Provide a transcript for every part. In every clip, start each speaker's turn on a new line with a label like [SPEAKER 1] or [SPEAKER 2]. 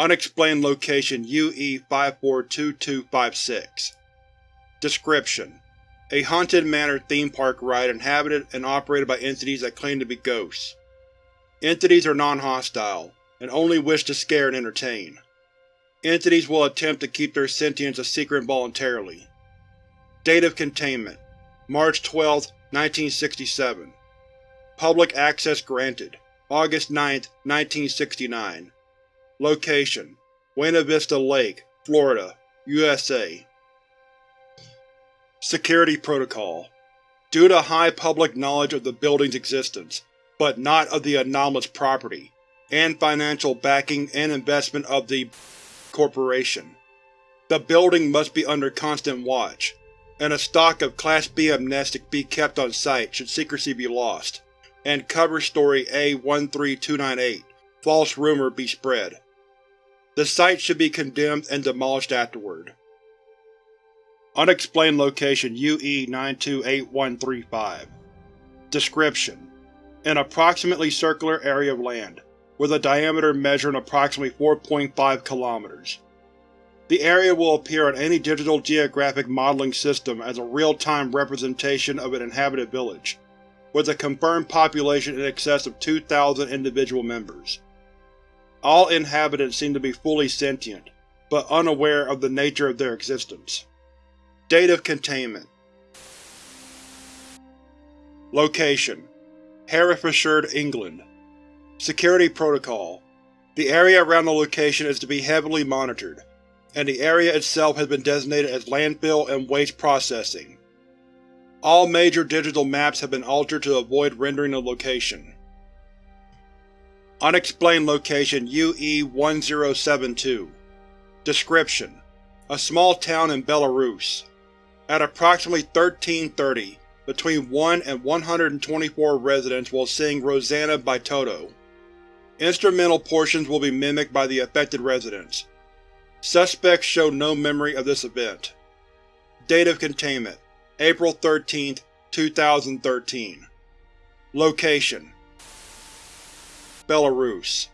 [SPEAKER 1] Unexplained location UE-542256 Description: A haunted manor theme park ride inhabited and operated by entities that claim to be ghosts. Entities are non-hostile, and only wish to scare and entertain. Entities will attempt to keep their sentience a secret voluntarily. Date of Containment March 12, 1967 Public access granted August 9, 1969 Location: Buena Vista Lake, Florida, USA Security Protocol Due to high public knowledge of the building's existence, but not of the anomalous property, and financial backing and investment of the Corporation, the building must be under constant watch, and a stock of Class B amnestic be kept on site should secrecy be lost, and cover story A-13298, false rumor, be spread. The site should be condemned and demolished afterward. Unexplained location UE-928135 Description: An approximately circular area of land, with a diameter measuring approximately 4.5 km. The area will appear on any digital geographic modeling system as a real-time representation of an inhabited village, with a confirmed population in excess of 2,000 individual members. All inhabitants seem to be fully sentient, but unaware of the nature of their existence. Date of Containment Location: Herefordshire, England Security Protocol The area around the location is to be heavily monitored, and the area itself has been designated as landfill and waste processing. All major digital maps have been altered to avoid rendering the location. Unexplained location UE-1072 Description: A small town in Belarus. At approximately 1330, between 1 and 124 residents will sing Rosanna by Toto. Instrumental portions will be mimicked by the affected residents. Suspects show no memory of this event. Date of Containment April 13, 2013 Location Belarus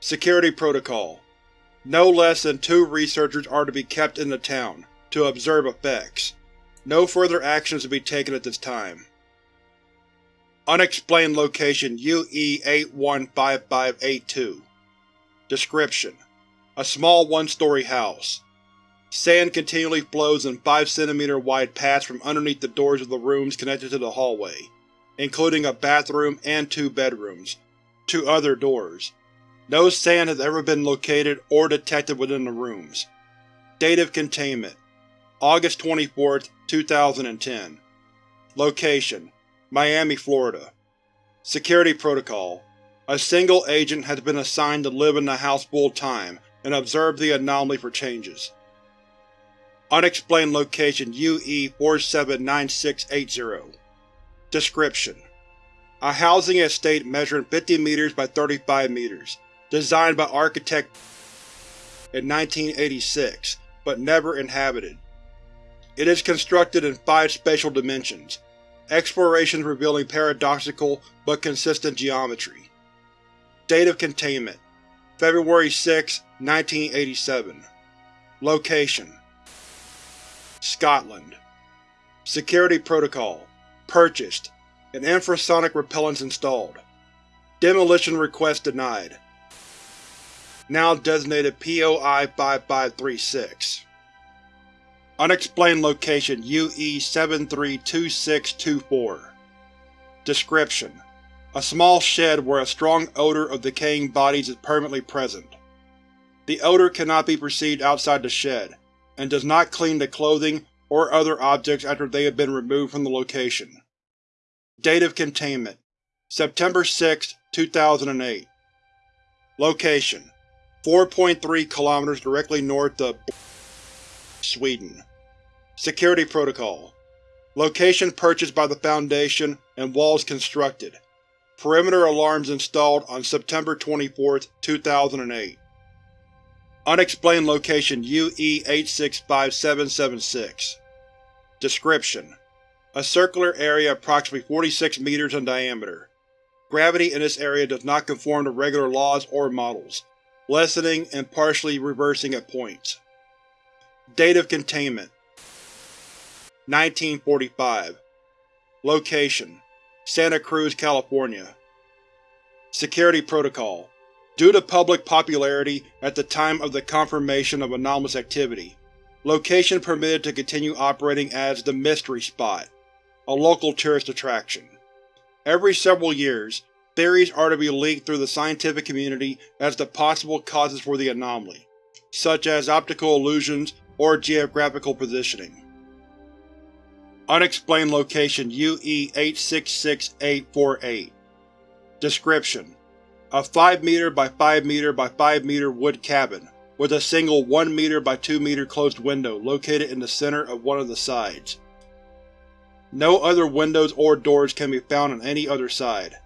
[SPEAKER 1] Security Protocol No less than two researchers are to be kept in the town, to observe effects. No further actions to be taken at this time. Unexplained location UE-815582 Description: A small one-story house. Sand continually flows in 5 cm wide paths from underneath the doors of the rooms connected to the hallway, including a bathroom and two bedrooms, to other doors. No sand has ever been located or detected within the rooms. Date of Containment August 24, 2010 Location: Miami, Florida Security Protocol A single agent has been assigned to live in the house full-time and observe the anomaly for changes. Unexplained location UE-479680 Description: A housing estate measuring 50 meters by 35 meters, designed by architect in 1986, but never inhabited. It is constructed in five spatial dimensions, explorations revealing paradoxical but consistent geometry. Date of Containment February 6, 1987 Location Scotland Security Protocol Purchased and infrasonic repellents installed. Demolition request denied. Now designated POI-5536 Unexplained location UE-732624 Description: A small shed where a strong odor of decaying bodies is permanently present. The odor cannot be perceived outside the shed, and does not clean the clothing or other objects after they have been removed from the location. Date of Containment September 6, 2008 Location: 4.3 km directly north of Sweden Security Protocol Location purchased by the Foundation and walls constructed. Perimeter alarms installed on September 24, 2008. Unexplained location UE-865776 Description: A circular area approximately 46 meters in diameter. Gravity in this area does not conform to regular laws or models, lessening and partially reversing at points. Date of containment. 1945 Location. Santa Cruz, California. Security Protocol. Due to public popularity at the time of the confirmation of anomalous activity, location permitted to continue operating as the Mystery Spot, a local tourist attraction. Every several years, theories are to be leaked through the scientific community as to possible causes for the anomaly, such as optical illusions or geographical positioning. Unexplained Location UE-866848 Description: A 5 meter by 5 meter by 5 meter wood cabin, with a single 1 meter by 2 meter closed window located in the center of one of the sides. No other windows or doors can be found on any other side.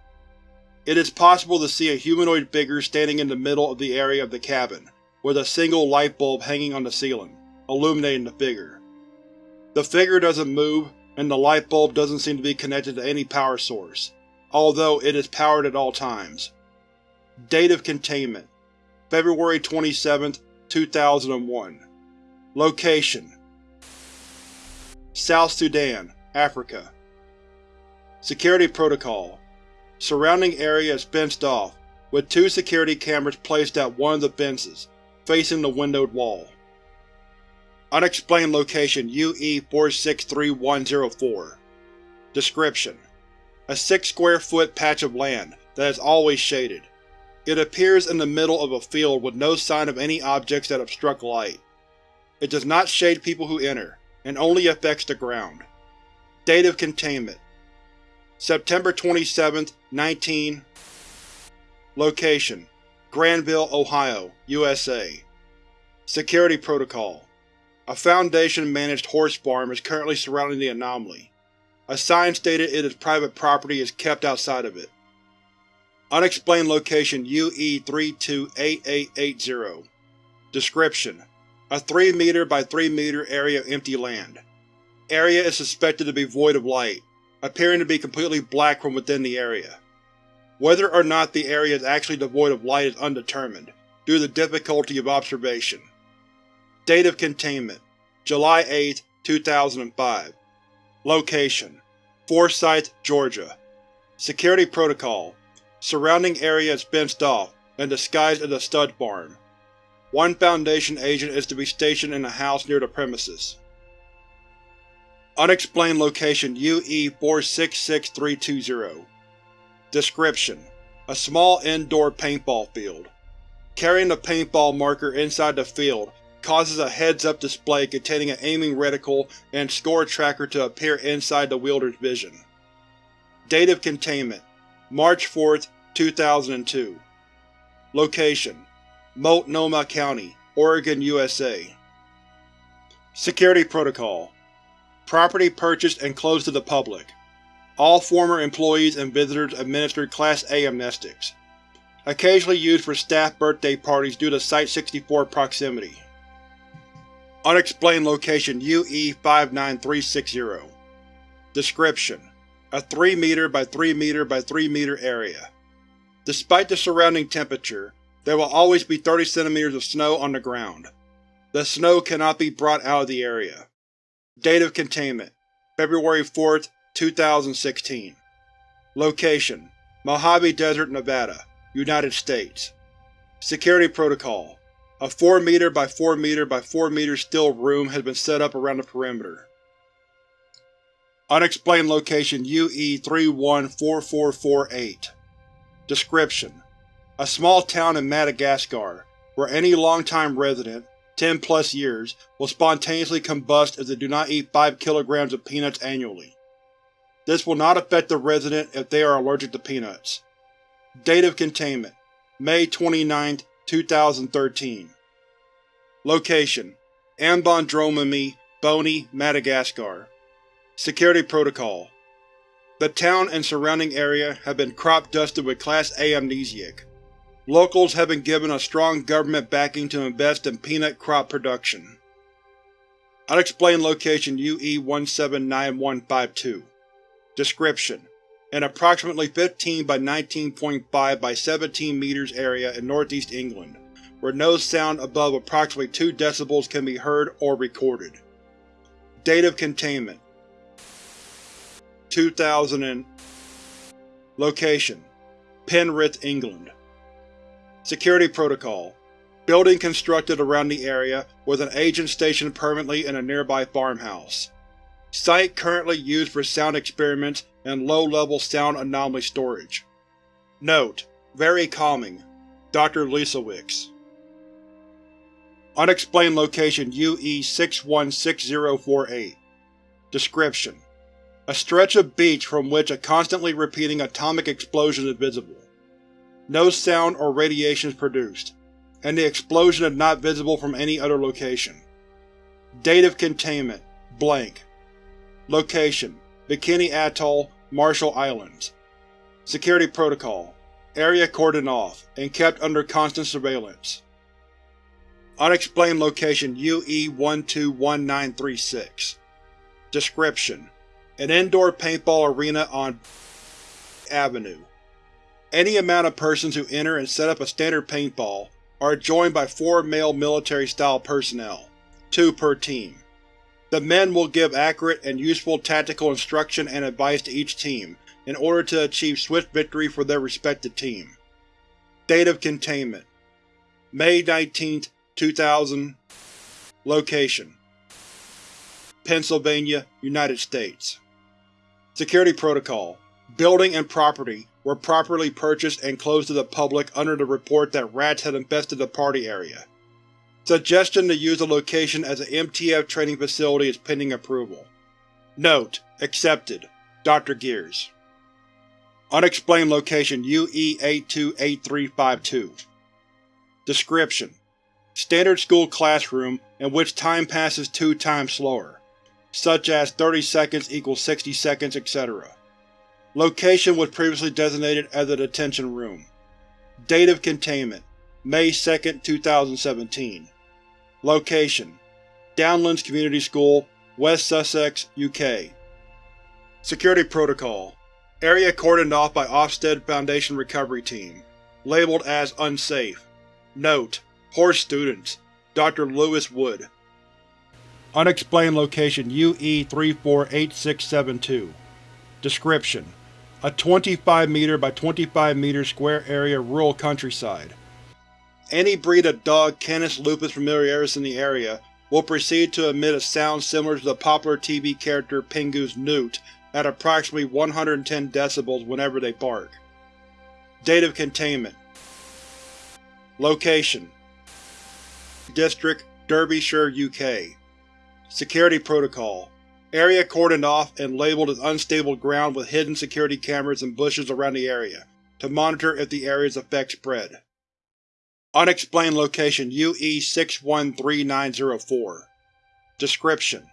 [SPEAKER 1] It is possible to see a humanoid figure standing in the middle of the area of the cabin, with a single light bulb hanging on the ceiling, illuminating the figure. The figure doesn't move, and the light bulb doesn't seem to be connected to any power source, although it is powered at all times. Date of Containment February 27, 2001 Location South Sudan, Africa Security Protocol Surrounding area is fenced off, with two security cameras placed at one of the fences, facing the windowed wall. Unexplained Location UE-463104 Description: A six square foot patch of land that is always shaded. It appears in the middle of a field with no sign of any objects that obstruct light. It does not shade people who enter, and only affects the ground. Date of Containment September 27, 19 Location: Granville, Ohio, USA Security Protocol A Foundation-managed horse farm is currently surrounding the anomaly. A sign stated it is private property is kept outside of it. Unexplained Location UE-328880 Description: A 3 meter by 3 meter area of empty land. Area is suspected to be void of light, appearing to be completely black from within the area. Whether or not the area is actually devoid of light is undetermined, due to the difficulty of observation. Date of Containment July 8, 2005 Location: Forsyth, Georgia Security Protocol Surrounding area is fenced off, and disguised as a stud farm. One Foundation agent is to be stationed in a house near the premises. Unexplained Location UE-466320 Description: A small indoor paintball field. Carrying the paintball marker inside the field causes a heads-up display containing an aiming reticle and score tracker to appear inside the wielder's vision. Date of Containment. March 4, 2002 Location: Multnomah County, Oregon, USA Security Protocol Property purchased and closed to the public. All former employees and visitors administered Class A amnestics. Occasionally used for staff birthday parties due to Site-64 proximity. Unexplained Location UE-59360 Description: A 3 meter by 3 meter by 3 meter area. Despite the surrounding temperature, there will always be 30 cm of snow on the ground. The snow cannot be brought out of the area. Date of Containment February 4, 2016 Location: Mojave Desert, Nevada, United States. Security Protocol A 4 meter by 4 meter by 4 meter steel room has been set up around the perimeter. Unexplained Location UE-314448 Description: A small town in Madagascar, where any long-time resident, 10 plus years, will spontaneously combust if they do not eat 5 kilograms of peanuts annually. This will not affect the resident if they are allergic to peanuts. Date of Containment May 29, 2013 Location: Ambondromamy, Boni, Madagascar Security Protocol the town and surrounding area have been crop-dusted with Class A amnestic. Locals have been given a strong government backing to invest in peanut crop production. Unexplained Location UE-179152 Description: An approximately 15 by 19.5 by 17 meters area in northeast England, where no sound above approximately 2 decibels can be heard or recorded. Date of containment. 2000 and Location. Penrith, England Security Protocol Building constructed around the area, with an agent stationed permanently in a nearby farmhouse. Site currently used for sound experiments and low-level sound anomaly storage. Note: Very calming. Dr. Lesowicz Unexplained Location UE-616048 Description: A stretch of beach from which a constantly repeating atomic explosion is visible. No sound or radiation is produced and the explosion is not visible from any other location. Date of containment: blank. Location: Bikini Atoll, Marshall Islands. Security Protocol: Area cordoned off, and kept under constant surveillance. Unexplained Location UE-121936 Description: An indoor paintball arena on Avenue. Any amount of persons who enter and set up a standard paintball are joined by four male military-style personnel, two per team. The men will give accurate and useful tactical instruction and advice to each team in order to achieve swift victory for their respective team. Date of Containment May 19, 2000 Location Pennsylvania, United States Security Protocol Building and property were properly purchased and closed to the public under the report that rats had infested the party area. Suggestion to use the location as an MTF training facility is pending approval. Note: Accepted. Dr. Gears Unexplained Location UE-828352 Description: Standard school classroom in which time passes two times slower, such as 30 seconds equals 60 seconds, etc. Location was previously designated as a detention room. Date of containment May 2, 2017 Location Downlands Community School, West Sussex, UK Security Protocol Area cordoned off by Ofsted Foundation Recovery Team. Labeled as Unsafe. Note: Poor students. Dr. Lewis Wood Unexplained Location UE-348672 Description: a 25 meter by 25 meter square area rural countryside. Any breed of dog Canis lupus familiaris in the area will proceed to emit a sound similar to the popular TV character Pingu's Noot at approximately 110 decibels whenever they bark. Date of containment Location District, Derbyshire, UK Security Protocol Area cordoned off and labeled as unstable ground with hidden security cameras and bushes around the area, to monitor if the area's effects spread. Unexplained Location UE-613904 Description: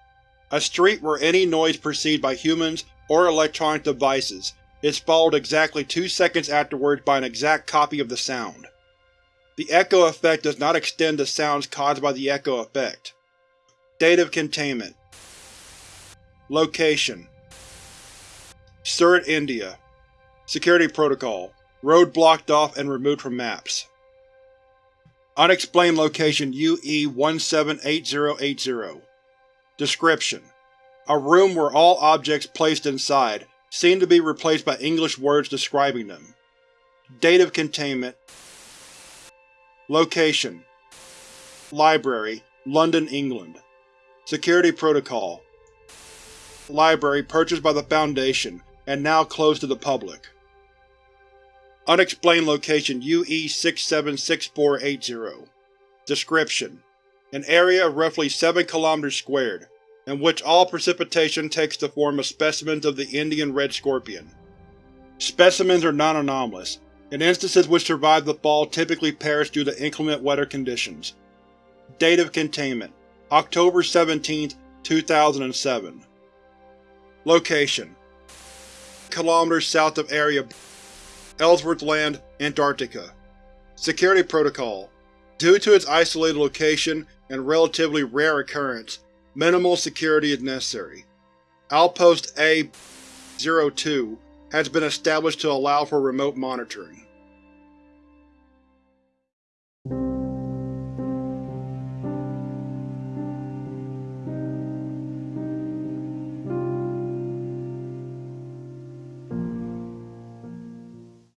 [SPEAKER 1] A street where any noise perceived by humans or electronic devices is followed exactly two seconds afterwards by an exact copy of the sound. The echo effect does not extend to sounds caused by the echo effect. Date of containment Location. Surat, India. Security Protocol. Road blocked off and removed from maps. Unexplained Location UE-178080 Description: A room where all objects placed inside seem to be replaced by English words describing them. Date of containment. Location. Library, London, England. Security Protocol Library purchased by the Foundation, and now closed to the public. Unexplained Location UE-676480 Description: An area of roughly 7 km squared, in which all precipitation takes the form of specimens of the Indian red scorpion. Specimens are non-anomalous, and instances which survive the fall typically perish due to inclement weather conditions. Date of containment October 17, 2007 Location: km south of Area Ellsworth Land, Antarctica Security Protocol Due to its isolated location and relatively rare occurrence, minimal security is necessary. Outpost A-02 has been established to allow for remote monitoring.